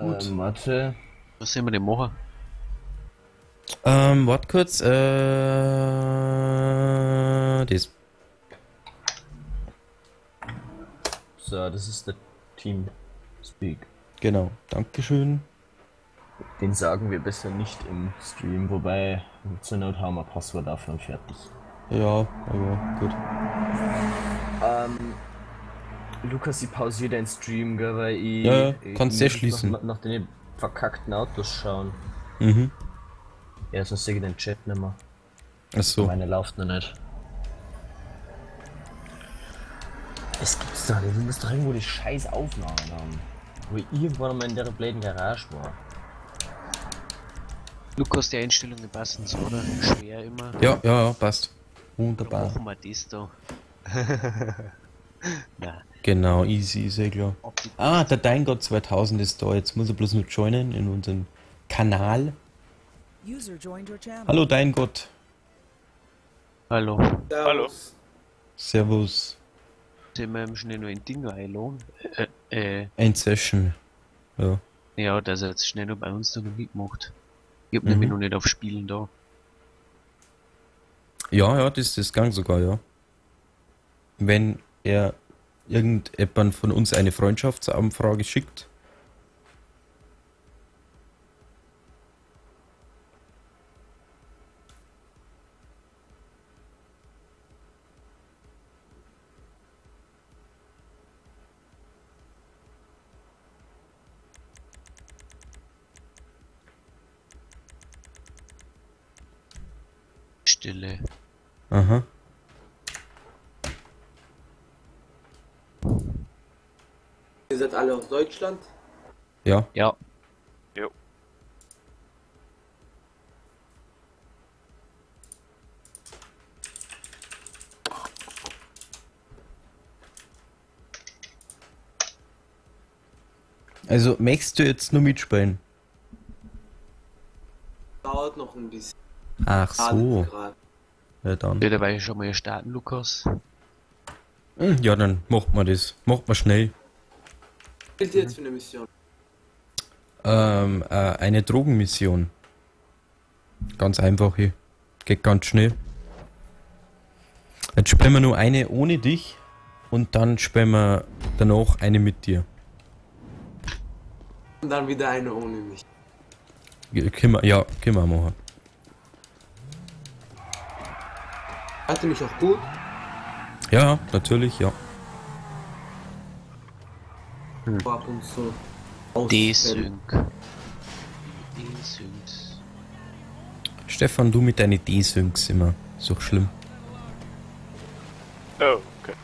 Gut. Ähm, warte. Was sollen wir denn machen? Ähm, warte kurz, äh, das. So, das ist der Team Speak. Genau, Dankeschön. Den sagen wir besser nicht im Stream, wobei zur Not haben wir Passwort dafür und fertig. Ja, aber gut. Ähm, Lukas, ich pausiere den Stream, gell, weil ich. Ja, ich kannst du schließen. Nach, nach den verkackten Autos schauen. Mhm. Ja, sonst sehe ich den Chat nicht mehr. Ach so. Meine läuft noch nicht. Es gibt's doch nicht. Wir müssen doch irgendwo die scheiß Aufnahmen haben. Wo ich irgendwann mal in der blöden Garage war. Lukas, die Einstellungen passen so, oder? Schwer immer. Ja, ja, ja, passt. Dann Wunderbar. machen wir das da. Na, Genau, easy, sehr klar. ob die Ah, der Deingott 2000 ist da. Jetzt muss er bloß nur joinen in unseren Kanal. Hallo Deingott. Hallo. Hallo. Servus. Sind wir schnell noch ein Ding einladen? Äh, äh, Ein Session. Ja. ja, dass er jetzt schnell noch bei uns da noch mitmacht. Ich hab Mhm. nämlich noch nicht auf Spielen da. Ja, ja, das ist das Gang sogar, ja. Wenn er irgendjemand von uns eine Freundschaftsanfrage schickt, Stille. aha. Seid alle aus Deutschland? Ja, Ja, Jo. also möchtest du jetzt nur mitspielen? Dauert noch ein bisschen. Ach so, ja dann. will dabei schon mal starten, Lukas. Hm, Ja, dann macht man das. Macht man schnell. Ihr jetzt für eine Mission? Ähm, äh, eine Drogenmission. Ganz einfach hier. Geht ganz schnell. Jetzt spielen wir nur eine ohne dich und dann spielen wir danach eine mit dir. Und dann wieder eine ohne mich. Ja, Können wir, ja, können wir machen. Ihr mich auch gut? Ja, natürlich, ja. So Ab und zu. Ausfälle. D-Sync. D-Syncs. Stefan, du mit deinen D-Syncs immer. So schlimm. Oh, okay.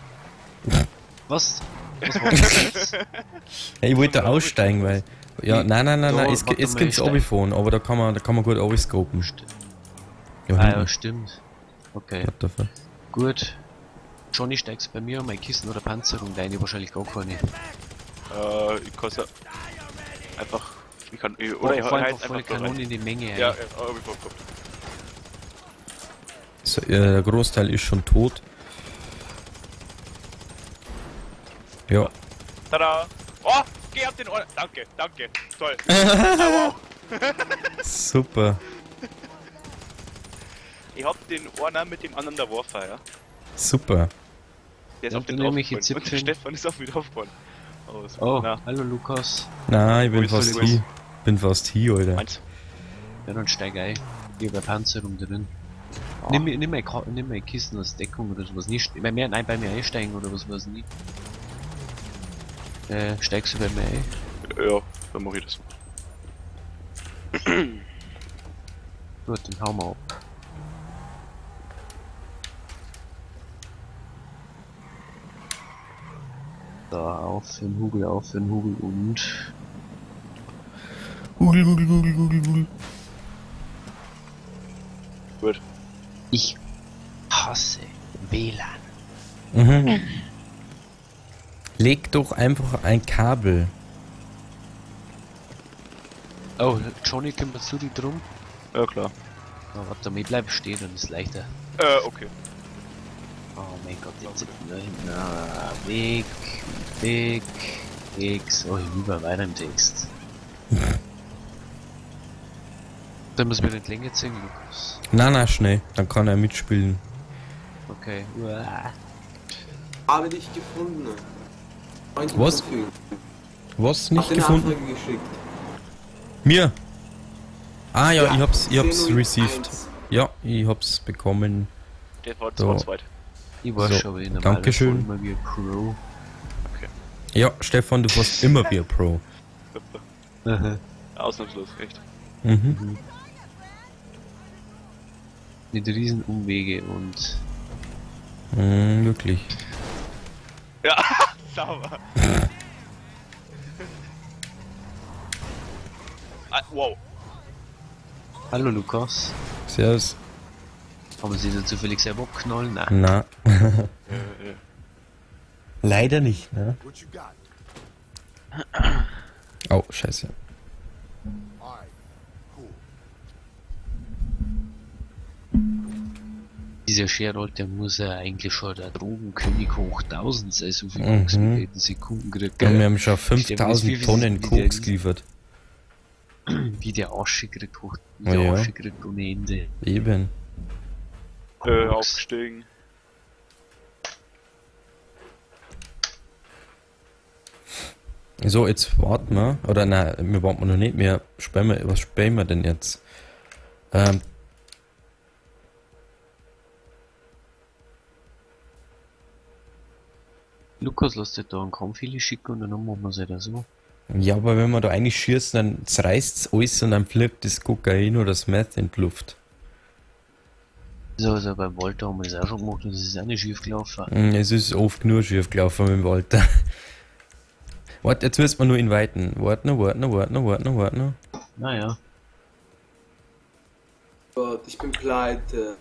Was? Was war das jetzt? Ja, ich wollte aussteigen, weil. Ja, nein, nein, nein, Da, nein, es, es ich steig. Obiphone, aber da kann man, da kann man gut overscopen. Ja, ah ja, stimmt. Okay, gut. Johnny steigst bei mir mein Kissen oder Panzerung, deine wahrscheinlich gar keine. Äh, ich kann einfach. Ich kann. Ich, Oder ich halt einfach volle Kanone in die Menge. Ja, ja, hab ich. So, äh, der Großteil ist schon tot. Ja. Tada! Oh! Geh auf den Ohr! Danke, danke. Toll. wow. Super. Ich hab den Orner mit dem anderen der Warfire. Super. Der ist Ja, auf den jetzt Und der 17. Stefan ist auf mich draufgefallen. Oh. Oh, Na, hallo Lukas. Nein, ich bin fast hier. Bin fast hier, Alter. meins. Ja, dann steig ein. Ich hab Panzerung drin. Ah. Nimm, mir- nimm, mein, nimm mein Kissen als Deckung oder sowas. Nicht, bei mir, nein, bei mir einsteigen oder was weiß nicht. Äh, steigst du bei mir ein? Ja, dann mach ich das. Gut, dann hauen wir ab. Da, auf den Hugel, auf den Hugel und... Google, Google, Google, Google, Google. Gut. Ich hasse WLAN. Mhm. Leg doch einfach ein Kabel. Oh, Johnny, kümmerst du dich drum? Ja, klar. Oh, warte ich bleib stehen, dann ist leichter. Äh, okay. Oh mein Gott, jetzt sind wir da hinten. Ah, weg, weg, X. Oh, ich lieber weiter im Text. Dann muss wir den Länge ziehen, Lukas. Na, na, schnell. Dann kann er mitspielen. Okay. Uah. Habe dich gefunden. Freund Was? Was nicht gefunden? Anfrage geschickt. Mir? Ah ja, ich hab's, ich hab's 10.01. received. Ja, ich hab's bekommen. Der war So. zwar zweit. Ich war So, schon in Dankeschön. immer wie ein Pro. Ja, Stefan, du warst immer wie ein Pro. Ausnahmslos, echt. Mhm. Mit riesen Umwege und Mhm, wirklich. Ja, sauber. ah, wow. Hallo Lukas. Servus. Haben wir sie da zufällig selber abknallen? Nein. Na. Äh, äh. Leider nicht, ne? Oh, scheiße. Dieser Sherald, der muss ja eigentlich schon der Drogenkönig hoch 1000 sein, so viel Mhm. Koks wie wir in Sekunden gekriegt. Ja, wir haben schon Stell mir das 5000 wie- wie- Tonnen Koks geliefert. Wie der Asche kriegt hoch, wie Oh der ja. Asche kriegt ohne Ende. Eben. Äh, aufgestiegen. So, jetzt warten wir. Oder nein, wir warten noch nicht mehr. Sperren wir, was sperren wir denn jetzt? Ähm, Lukas, lass dir da einen Kampfheli schicken und dann machen wir es halt so. ja, aber wenn wir da eigentlich schießen, dann zerreißt alles und dann fliegt das Kokain oder das Meth in die Luft. So, also beim Walter haben wir das auch schon gemacht und das ist auch nicht schief gelaufen. Mm, Es ist oft nur schief gelaufen mit dem Walter. Warte, jetzt müssen wir nur ihn weiten. Warten noch, warten noch, warten noch, warten noch, warten noch. Naja, Gott, ich bin pleite.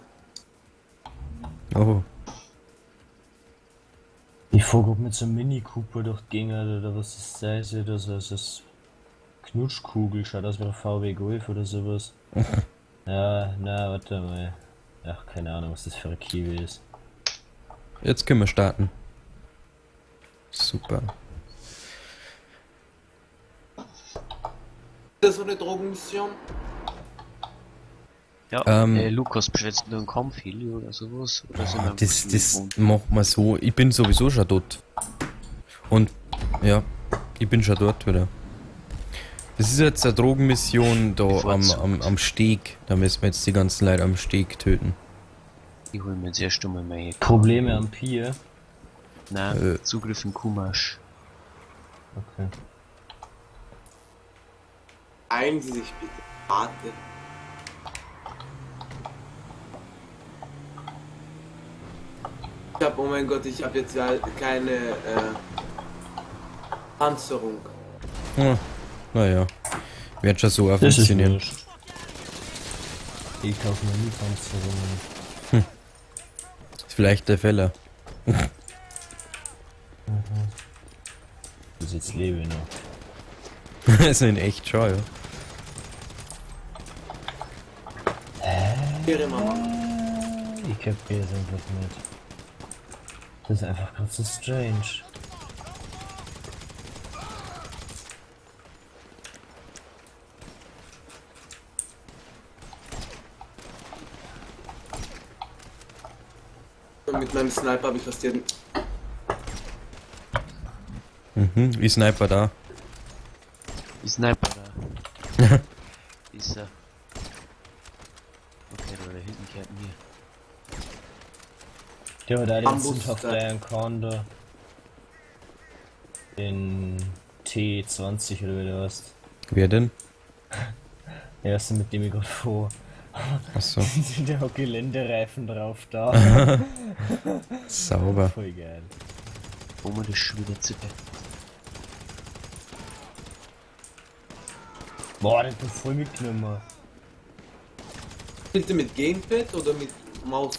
Oh. Ich frage, ob mit so einem Mini Cooper durch die Gegend oder was das sei, so das ist das Knutschkugel, schaut aus wie ein VW Golf oder sowas. ja, na, warte mal. Ach, keine Ahnung, was das für ein Kiwi ist. Jetzt können wir starten. Super. Ist das so eine Drogenmission? ja, Ähm. äh, Lukas, bestellst du einen Kampfheli oder sowas? Oder einfach Das, das macht man so. Ich bin sowieso schon dort. Und ja, ich bin schon dort wieder. Das ist jetzt eine Drogenmission da am, am, am Steg. Da müssen wir jetzt die ganzen Leute am Steg töten. Ich hol mir jetzt erst einmal meine Probleme am Pier. Nein, Äh. Zugriff in Kumasch. Okay. Eilen Sie sich bitte. Warte. Ich hab, oh mein Gott, ich habe jetzt ja keine äh, Panzerung. Ah, naja. Wird schon so funktionieren. Ich kaufe mir nie Panzerungen. Ist vielleicht der Fehler. Bis jetzt lebe ich noch. also in echt schon, ja. Ihre Mama. Ich kapiere es einfach nicht. Das ist einfach ganz so strange. Mit meinem Sniper habe ich fast jeden. Mhm, ich Sniper da. Die Sniper da. ist er. Okay, da, hinten kehrt mir. Der da den sind auf der Conda. Den T20 oder wie du hast. Wer denn? Der erste mit dem ich gerade vor. Achso, sind ja auch Geländereifen drauf da. sauber. Voll geil. Wo man das schon wieder zippe. Boah, hat du voll mitgenommen. Bitte mit Gamepad oder mit Maus?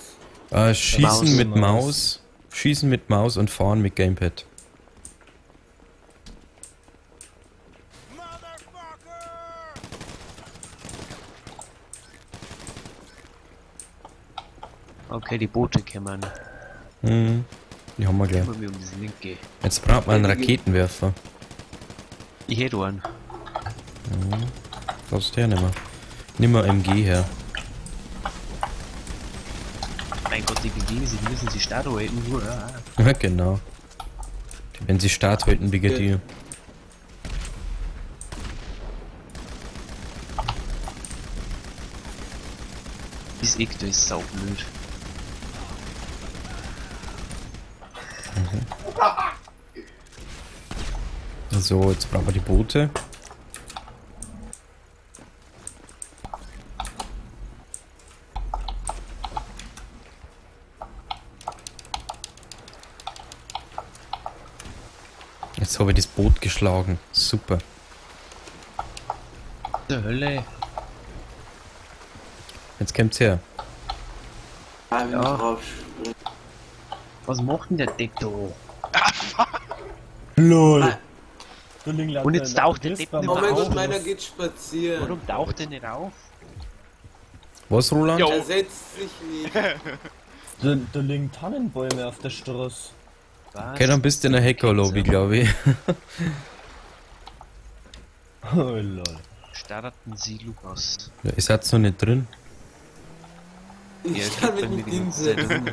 Äh, schießen Maus. mit Maus. Maus. Schießen mit Maus und fahren mit Gamepad. Okay, die Boote kommen. Mhm. Die haben wir gleich. Kümmern. Jetzt braucht man einen Raketenwerfer. Ich hätte einen. Brauchst du her nimmer. Nimm mal MG her. Mein Gott, die sich, die müssen stark halten. Nur, ja. Ja, genau. Wenn sie Start halten, Brigadier. Das Eck, da ist saublöd. So, jetzt brauchen wir die Boote. Jetzt habe ich das Boot geschlagen. Super. Der Hölle. Jetzt kommt's her. Ah, Ja. Was macht denn der da? LOL! Und jetzt taucht der Depp Oh nicht mehr mein auf. Gott, meiner geht spazieren. Warum taucht der nicht auf? Was, Roland? Jo. Er setzt sich nicht. Da, da liegen Tannenbäume auf der Straße. Was? Okay, dann bist du in der Hacker-Lobby, glaube ich. Oh lol. Starten Sie Lukas. Ja, Ihr seid noch nicht drin. Ich kann mich nicht hinsetzen.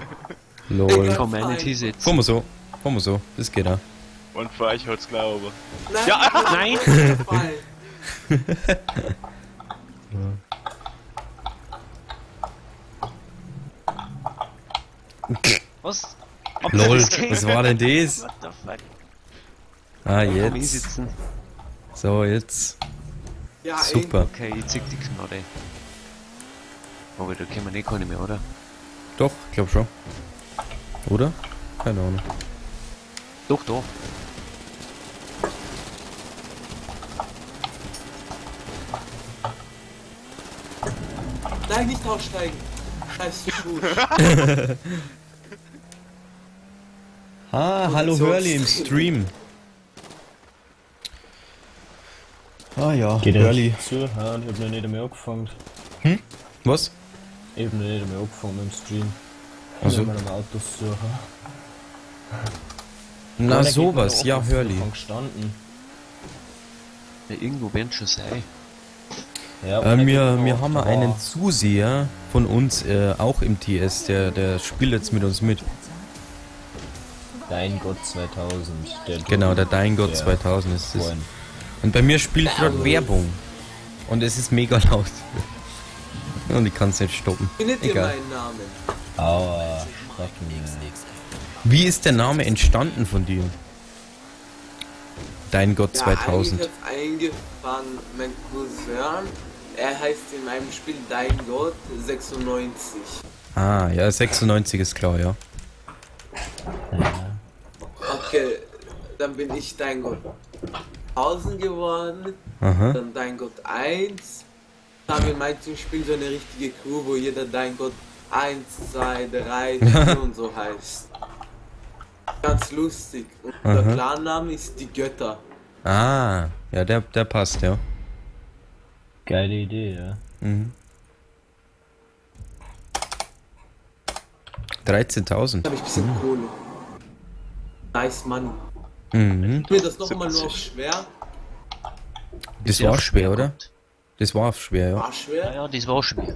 Lol. Community sitzen. Fahren wir so. Fahren wir so. Das geht auch. Und für euch hat's glaube. Nein, Ja. Nein! Was? Ob Lol, was war denn das? What the fuck? Ah, jetzt. So, jetzt. Ja, Super. Okay, ich zieh die Knarre. Aber da können wir nicht keine mehr, oder? Doch, ich glaube schon. Oder? Keine Ahnung. Doch, doch. Nein, nicht aussteigen. Scheiß. Ah, hallo, Hurley im Stream. Ah ja, Geht Hurley. zu? Ja, und ich hab noch nicht einmal angefangen. Was? Ich hab noch nicht einmal angefangen dem Stream. Also? Ich am Autos suchen. Na sowas, ja, Hurley. Ja, irgendwo werden schon sein. Ja, Äh, wir, mir wir haben einen Zuseher von uns, äh, auch im TS, der, der spielt jetzt mit uns mit. Dein Gott 2000. Der Genau, der Dein Gott Ja. 2000 ist es. Und bei mir spielt gerade Werbung. Und es ist mega laut. Und ich kann es nicht stoppen. Egal. Aua. Wie ist der Name entstanden von dir? Dein Gott Ja, 2000. eigentlich hat's eingefangen. Mein Cousin, er heißt in meinem Spiel Dein Gott 96. Ah, ja, 96 ist klar, ja. Okay, dann bin ich Dein Gott 1000 geworden, Aha. dann Dein Gott 1. Dann haben wir in manchen Spielen so eine richtige Crew, wo jeder Dein Gott 1, 2, 3, 4 und so heißt. Ganz lustig. Und der Aha. Clan-Name ist die Götter. Ah, ja, der, der passt, ja. Geile Idee, ja. Mhm. 13.000. Da habe ich ein bisschen Kohle. Nice Money. Mhm. Mir das nochmal nur auf schwer. Das Ja, war schwer, oder? Das war schwer, ja. War Ja, schwer. ja, das war schwer.